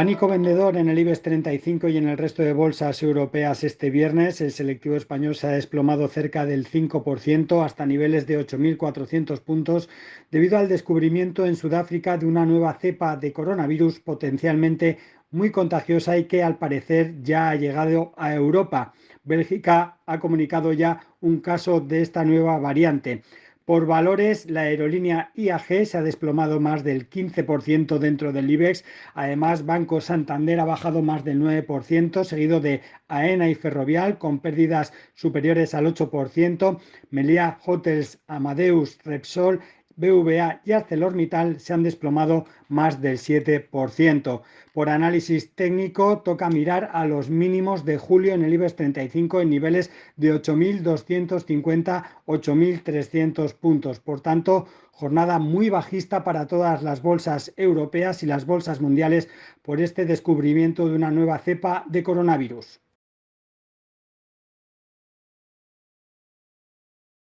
Pánico vendedor en el IBEX 35 y en el resto de bolsas europeas este viernes. El selectivo español se ha desplomado cerca del 5% hasta niveles de 8.400 puntos debido al descubrimiento en Sudáfrica de una nueva cepa de coronavirus potencialmente muy contagiosa y que al parecer ya ha llegado a Europa. Bélgica ha comunicado ya un caso de esta nueva variante. Por valores, la aerolínea IAG se ha desplomado más del 15% dentro del IBEX. Además, Banco Santander ha bajado más del 9%, seguido de AENA y Ferrovial con pérdidas superiores al 8%. Melia Hotels, Amadeus, Repsol BVA y ArcelorMittal se han desplomado más del 7%. Por análisis técnico, toca mirar a los mínimos de julio en el IBEX 35 en niveles de 8.250-8.300 puntos. Por tanto, jornada muy bajista para todas las bolsas europeas y las bolsas mundiales por este descubrimiento de una nueva cepa de coronavirus.